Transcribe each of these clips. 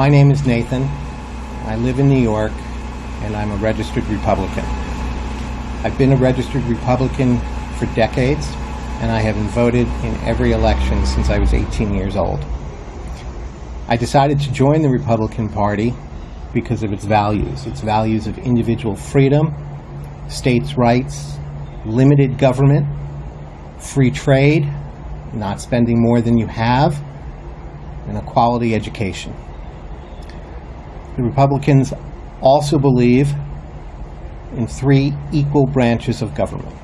My name is Nathan. I live in New York, and I'm a registered Republican. I've been a registered Republican for decades, and I have voted in every election since I was 18 years old. I decided to join the Republican Party because of its values, its values of individual freedom, states' rights, limited government, free trade, not spending more than you have, and a quality education. The Republicans also believe in three equal branches of government.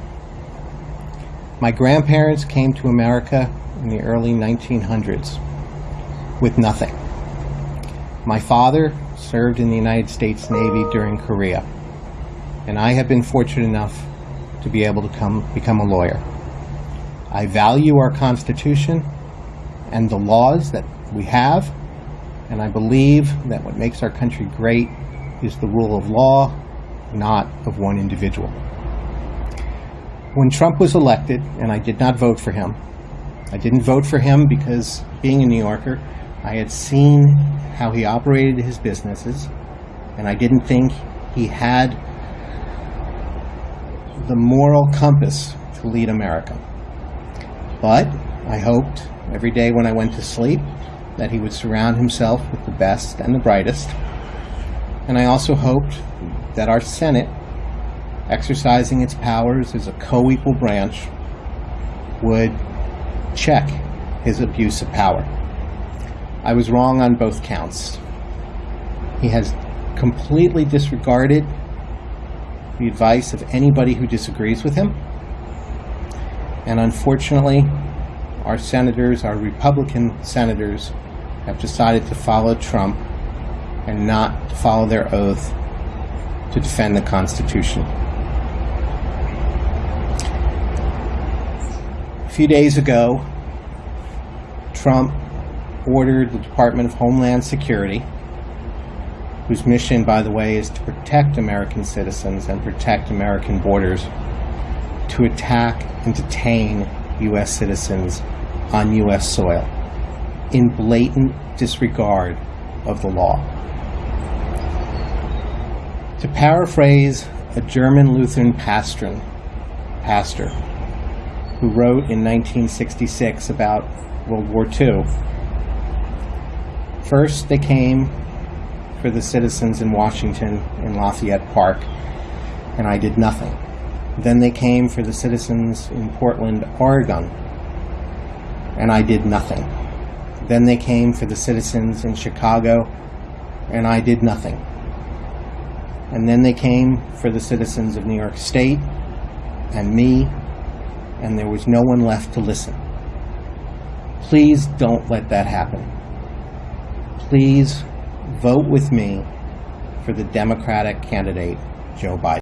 My grandparents came to America in the early 1900s with nothing. My father served in the United States Navy during Korea, and I have been fortunate enough to be able to come become a lawyer. I value our Constitution and the laws that we have, and I believe that what makes our country great is the rule of law, not of one individual. When Trump was elected, and I did not vote for him, I didn't vote for him because, being a New Yorker, I had seen how he operated his businesses, and I didn't think he had the moral compass to lead America. But I hoped every day when I went to sleep that he would surround himself with the best and the brightest. And I also hoped that our Senate, exercising its powers as a co equal branch, would check his abuse of power. I was wrong on both counts. He has completely disregarded the advice of anybody who disagrees with him. And unfortunately, our senators, our Republican senators, have decided to follow Trump and not follow their oath to defend the Constitution. A few days ago, Trump ordered the Department of Homeland Security, whose mission, by the way, is to protect American citizens and protect American borders, to attack and detain U.S. citizens on U.S. soil in blatant disregard of the law. To paraphrase a German Lutheran pastor, pastor who wrote in 1966 about World War II, first they came for the citizens in Washington in Lafayette Park, and I did nothing. Then they came for the citizens in Portland, Oregon, and I did nothing. Then they came for the citizens in Chicago, and I did nothing. And then they came for the citizens of New York State and me, and there was no one left to listen. Please don't let that happen. Please vote with me for the Democratic candidate, Joe Biden.